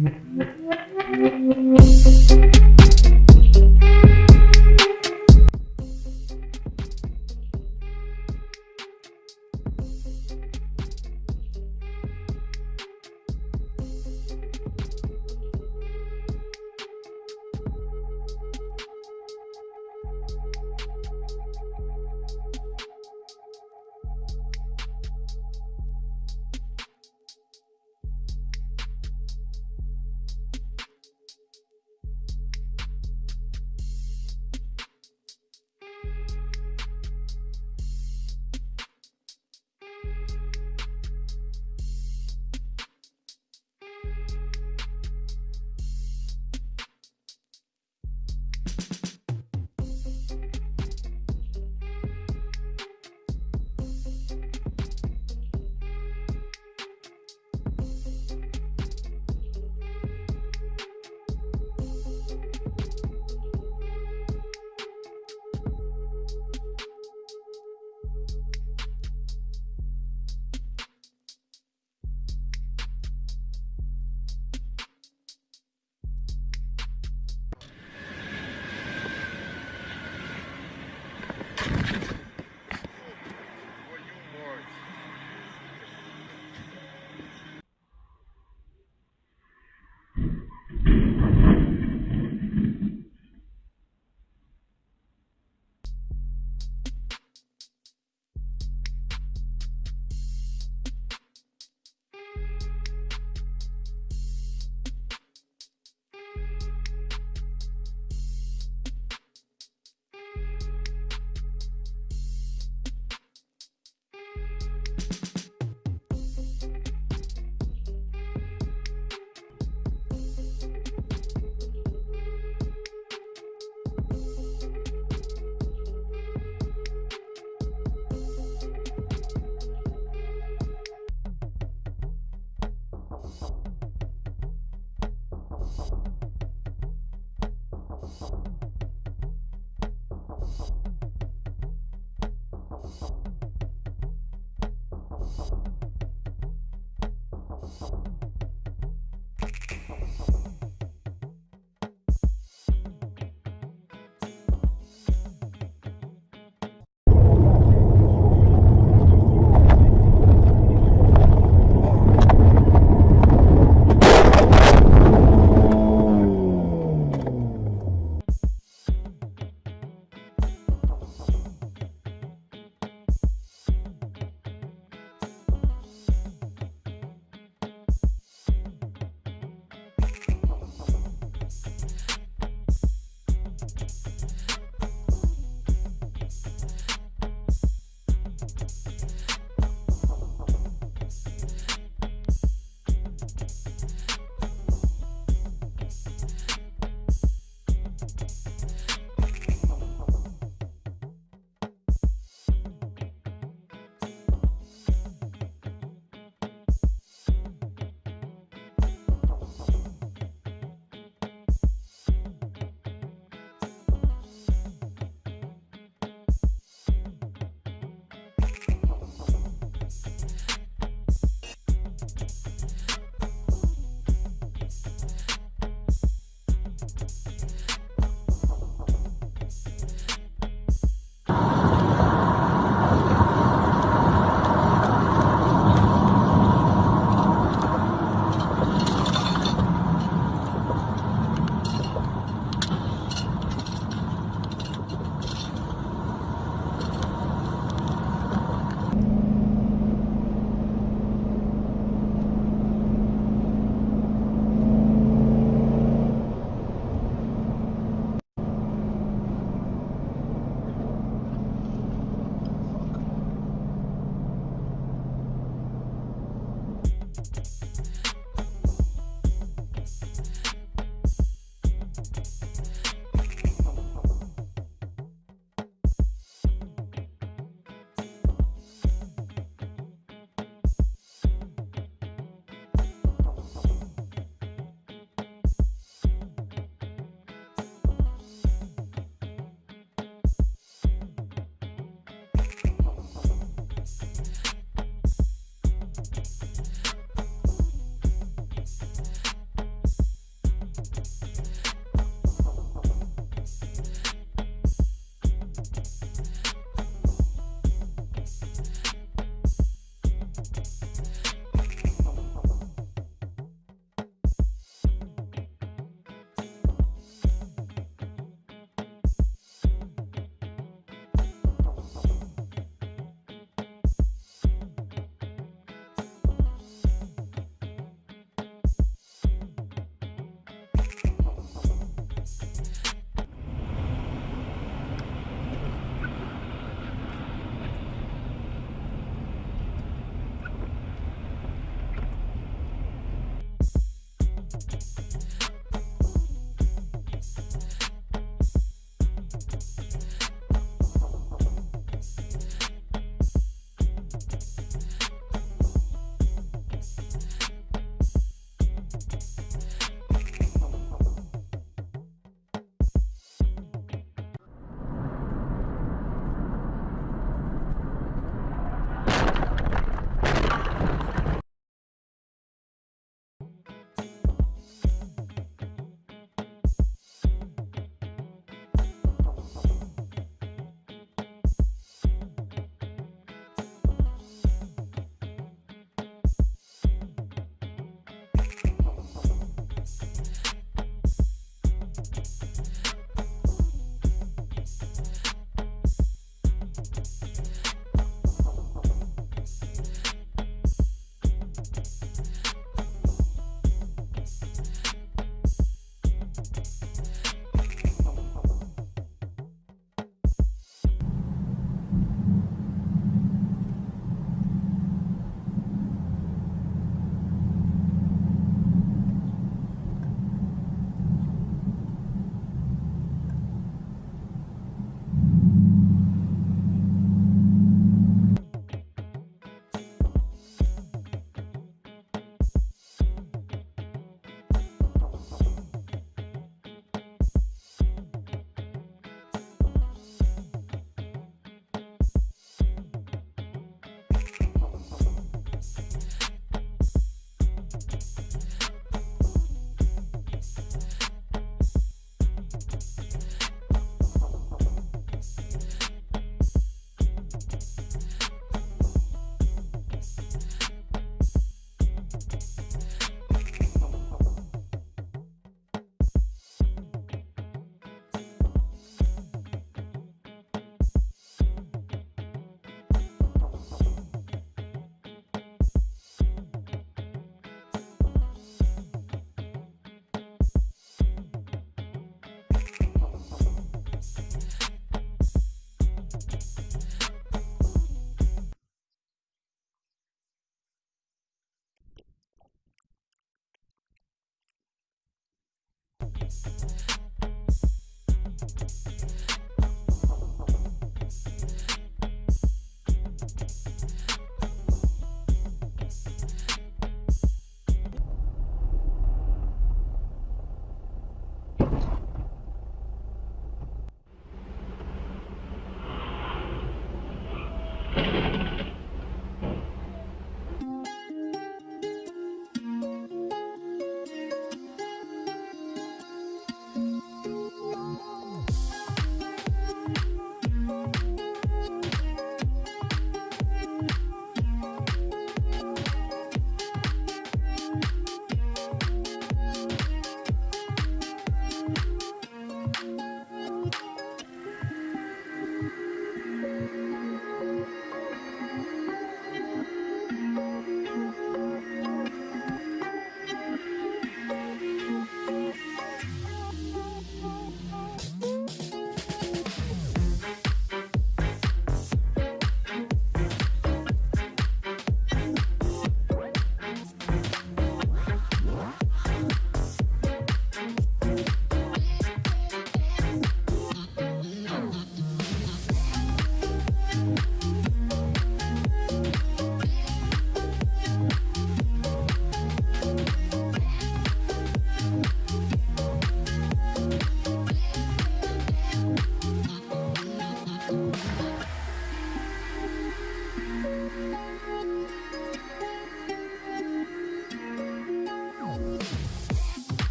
Mm-hmm. Bye.